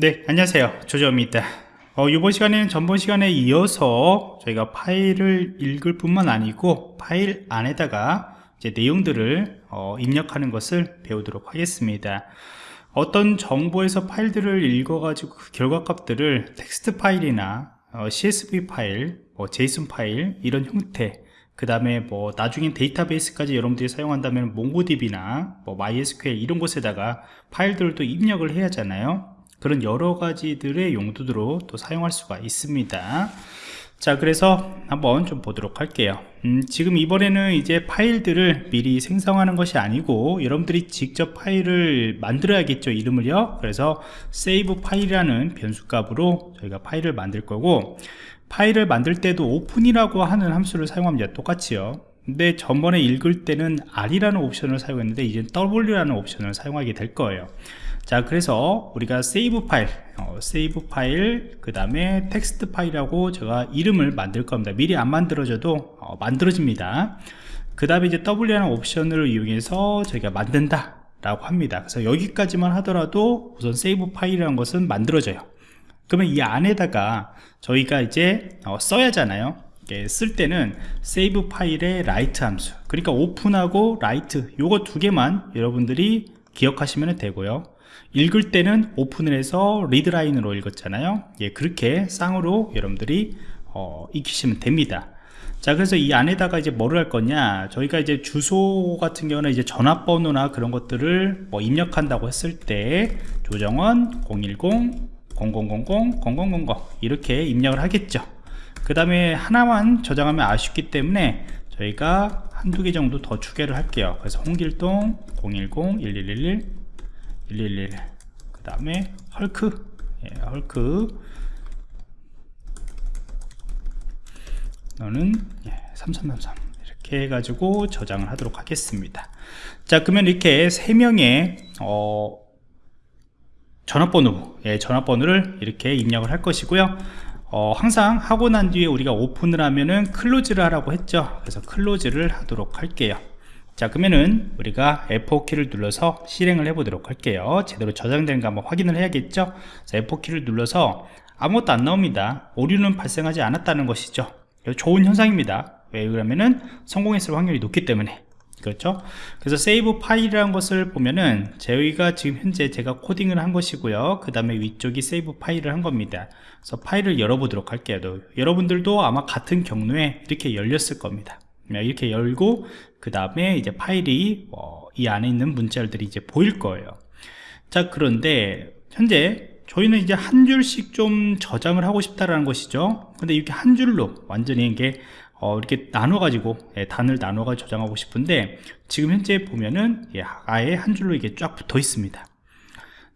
네 안녕하세요. 조조입니다. 어, 이번 시간에는 전번 시간에 이어서 저희가 파일을 읽을 뿐만 아니고 파일 안에다가 이제 내용들을 어, 입력하는 것을 배우도록 하겠습니다. 어떤 정보에서 파일들을 읽어 가지고 그 결과값들을 텍스트 파일이나 어, CSV 파일, 뭐 JSON 파일 이런 형태 그 다음에 뭐 나중엔 데이터베이스까지 여러분들이 사용한다면 MongoDB나 뭐 MySQL 이런 곳에다가 파일들을 또 입력을 해야 하잖아요 그런 여러 가지들의 용도로 또 사용할 수가 있습니다. 자 그래서 한번 좀 보도록 할게요. 음, 지금 이번에는 이제 파일들을 미리 생성하는 것이 아니고 여러분들이 직접 파일을 만들어야겠죠 이름을요. 그래서 save 파일이라는 변수값으로 저희가 파일을 만들 거고 파일을 만들 때도 오픈이라고 하는 함수를 사용합니다 똑같이요 근데 전번에 읽을 때는 R이라는 옵션을 사용했는데 이제 W라는 옵션을 사용하게 될 거예요. 자 그래서 우리가 save file 어, save file 그 다음에 텍스트 파일하고 제가 이름을 만들 겁니다. 미리 안 만들어져도 어, 만들어집니다. 그 다음에 이제 W라는 옵션을 이용해서 저희가 만든다 라고 합니다. 그래서 여기까지만 하더라도 우선 save file이라는 것은 만들어져요. 그러면 이 안에다가 저희가 이제 어, 써야 하잖아요 쓸 때는 save file의 write 함수 그러니까 open하고 write 요거 두 개만 여러분들이 기억하시면 되고요. 읽을 때는 오픈을 해서 리드라인으로 읽었잖아요. 예, 그렇게 쌍으로 여러분들이 어, 익히시면 됩니다. 자 그래서 이 안에다가 이제 뭐를 할 거냐? 저희가 이제 주소 같은 경우는 이제 전화번호나 그런 것들을 뭐 입력한다고 했을 때 조정원 010 0000 0000 이렇게 입력을 하겠죠 그 다음에 하나만 저장하면 아쉽기 때문에 저희가 한두 개 정도 더 추가를 할게요. 그래서 홍길동 010 1111 111 그 다음에 헐크. 예, 헐크. 너는 예, 3333 이렇게 해가지고 저장을 하도록 하겠습니다. 자 그러면 이렇게 3명의 어, 전화번호 예, 전화번호를 이렇게 입력을 할 것이고요 어, 항상 하고 난 뒤에 우리가 오픈을 하면은 클로즈를 하라고 했죠. 그래서 클로즈를 하도록 할게요. 자 그러면은 우리가 F4키를 눌러서 실행을 해 보도록 할게요. 제대로 저장되는가 한번 확인을 해야겠죠? 자 F4키를 눌러서 아무것도 안 나옵니다. 오류는 발생하지 않았다는 것이죠. 좋은 현상입니다. 왜 그러면은 성공했을 확률이 높기 때문에 그렇죠? 그래서 세이브 파일이라는 것을 보면은 저희가 지금 현재 제가 코딩을 한 것이고요. 그 다음에 위쪽이 세이브 파일을 한 겁니다. 그래서 파일을 열어보도록 할게요. 여러분들도 아마 같은 경로에 이렇게 열렸을 겁니다. 이렇게 열고 그 다음에 이제 파일이 어, 이 안에 있는 문자들이 이제 보일 거예요. 자 그런데 현재 저희는 이제 한 줄씩 좀 저장을 하고 싶다라는 것이죠. 근데 이렇게 한 줄로 완전히 이게 어, 이렇게 나눠 가지고 예, 단을 나눠 가지고 저장하고 싶은데 지금 현재 보면은 예, 아예 한 줄로 이게 쫙 붙어 있습니다.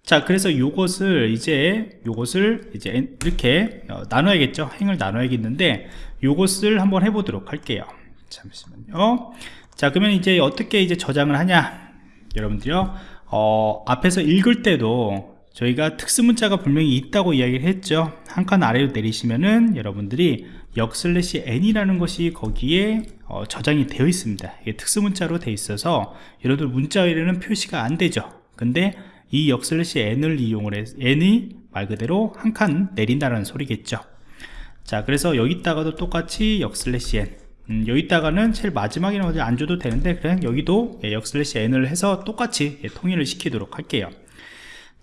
자 그래서 요것을 이제 요것을 이제 이렇게 어, 나눠야겠죠? 행을 나눠야겠는데 요것을 한번 해보도록 할게요. 잠시만요. 자 그러면 이제 어떻게 이제 저장을 하냐? 여러분들요. 어, 앞에서 읽을 때도 저희가 특수문자가 분명히 있다고 이야기를 했죠. 한 칸 아래로 내리시면은 여러분들이 역 슬래시 n이라는 것이 거기에 어, 저장이 되어 있습니다. 이게 특수문자로 되어 있어서 여러분들 문자에는 표시가 안 되죠. 근데 이 역 슬래시 n을 이용을 해서 n이 말 그대로 한 칸 내린다는 소리겠죠. 자 그래서 여기다가도 똑같이 역 슬래시 n. 음, 여기다가는 제일 어디 안 줘도 되는데 그냥 여기도 예, 역 슬래시 n을 해서 똑같이 예, 통일을 시키도록 할게요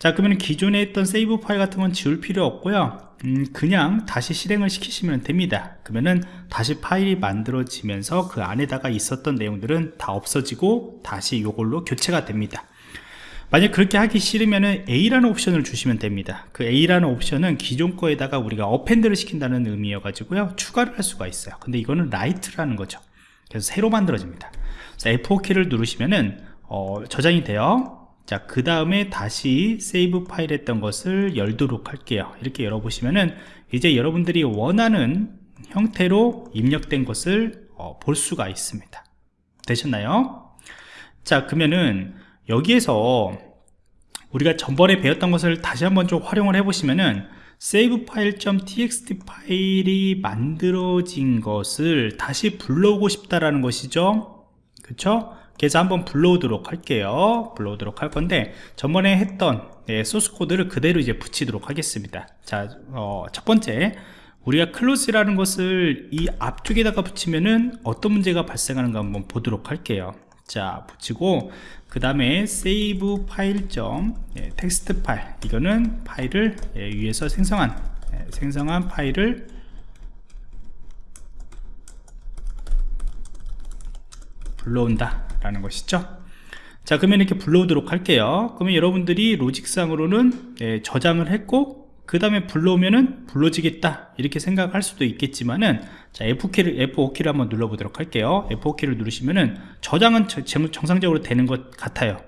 자 그러면 기존에 했던 save 파일 같은 건 지울 필요 없고요. 음, 그냥 다시 실행을 시키시면 됩니다. 그러면은 다시 파일이 만들어지면서 그 안에다가 있었던 내용들은 다 없어지고 다시 이걸로 교체가 됩니다. 만약 그렇게 하기 싫으면 A라는 옵션을 주시면 됩니다. 그 A라는 옵션은 기존 거에다가 우리가 append를 시킨다는 의미여 가지고요. 추가를 할 수가 있어요. 근데 이거는 write라는 거죠. 그래서 새로 만들어집니다. F4키를 누르시면은 어, 저장이 돼요 자 그 다음에 다시 세이브 파일 했던 것을 열도록 할게요 이렇게 열어보시면은 이제 여러분들이 원하는 형태로 입력된 것을 어, 볼 수가 있습니다 되셨나요? 자 그러면은 여기에서 우리가 전번에 배웠던 것을 다시 한번 좀 활용을 해 보시면은 save file.txt 파일이 만들어진 것을 다시 불러오고 싶다라는 것이죠 그쵸? 그래서 한번 불러오도록 할게요. 불러오도록 할 건데 전번에 했던 예, 소스 코드를 그대로 이제 붙이도록 하겠습니다. 자, 어, 첫 번째 우리가 close라는 것을 이 앞쪽에다가 붙이면은 어떤 문제가 발생하는가 한번 보도록 할게요. 자 붙이고 그 다음에 save 파일 점 예, 텍스트 파일 이거는 파일을 예, 위에서 생성한 예, 생성한 파일을 불러온다 라는 것이죠. 자 그러면 이렇게 불러오도록 할게요. 그러면 여러분들이 로직상으로는 예, 저장을 했고 그 다음에 불러오면은 불러지겠다. 이렇게 생각할 수도 있겠지만은 자 F5키를 F5키를 한번 눌러보도록 할게요. F5키를 누르시면은 저장은 정상적으로 되는 것 같아요.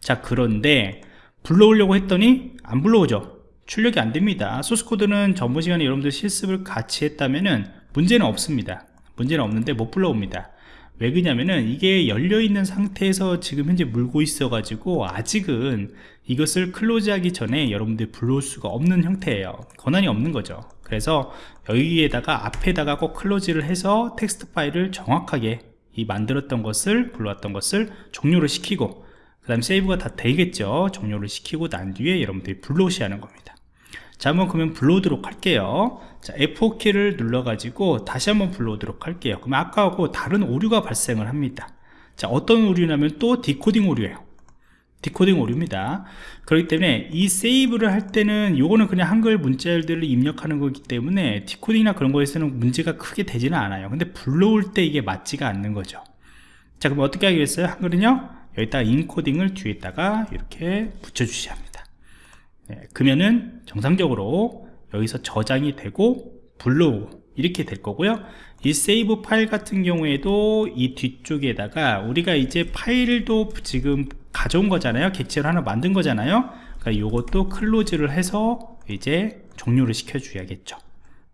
자 그런데 불러오려고 했더니 안 불러오죠. 출력이 안 됩니다. 소스코드는 전번 시간에 여러분들 실습을 같이 했다면은 문제는 없습니다. 문제는 없는데 못 불러옵니다 왜 그러냐면은 이게 열려 있는 상태에서 지금 현재 물고 있어 가지고 아직은 이것을 close 하기 전에 여러분들이 불러올 수가 없는 형태예요. 권한이 없는 거죠. 그래서 여기에다가 앞에다가 꼭 close를 해서 텍스트 파일을 정확하게 이 만들었던 것을 불러왔던 것을 종료를 시키고 그 다음 save가 다 되겠죠. 종료를 시키고 난 뒤에 여러분들이 불러오셔야 하는 겁니다 자 한번 그러면 불러오도록 할게요. 자 F4키를 눌러가지고 다시 한번 불러오도록 할게요. 그러면 아까하고 다른 오류가 발생을 합니다. 자 어떤 오류냐면 또 디코딩 오류예요. 디코딩 오류입니다. 그렇기 때문에 이 save를 할 때는 요거는 그냥 한글 문자열들을 입력하는 거기 때문에 디코딩이나 그런 거에서는 문제가 크게 되지는 않아요. 근데 불러올 때 이게 맞지가 않는 거죠. 자 그럼 어떻게 하겠어요? 한글은요? 여기다가 인코딩을 뒤에다가 이렇게 붙여 주셔야 합니다 네, 그러면은 정상적으로 여기서 저장이 되고 불러오고 이렇게 될 거고요. 이 세이브 파일 같은 경우에도 이 뒤쪽에다가 우리가 이제 파일도 지금 가져온 거잖아요. 객체를 하나 만든 거잖아요. 그러니까 요것도 클로즈를 해서 이제 종료를 시켜 줘야겠죠.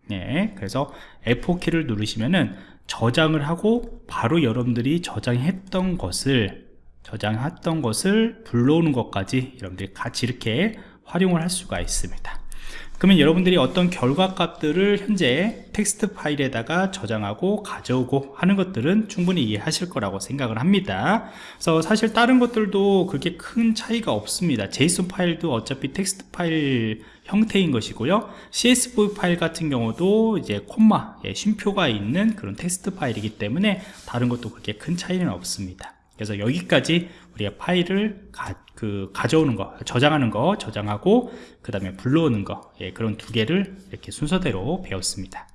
네, 그래서 F4키를 누르시면은 저장을 하고 바로 여러분들이 저장했던 것을 저장했던 것을 불러오는 것까지 여러분들이 같이 이렇게 활용을 할 수가 있습니다. 그러면 여러분들이 어떤 결과 값들을 현재 텍스트 파일에다가 저장하고 가져오고 하는 것들은 충분히 이해하실 거라고 생각을 합니다. 그래서 사실 다른 것들도 그렇게 큰 차이가 없습니다. JSON 파일도 어차피 텍스트 파일 형태인 것이고요. CSV 파일 같은 경우도 이제 콤마 예, 쉼표가 있는 그런 텍스트 파일이기 때문에 다른 것도 그렇게 큰 차이는 없습니다 그래서 여기까지 우리가 파일을 가, 그 가져오는 거 저장하는 거 저장하고 그 다음에 불러오는 거 예, 그런 두 개를 이렇게 순서대로 배웠습니다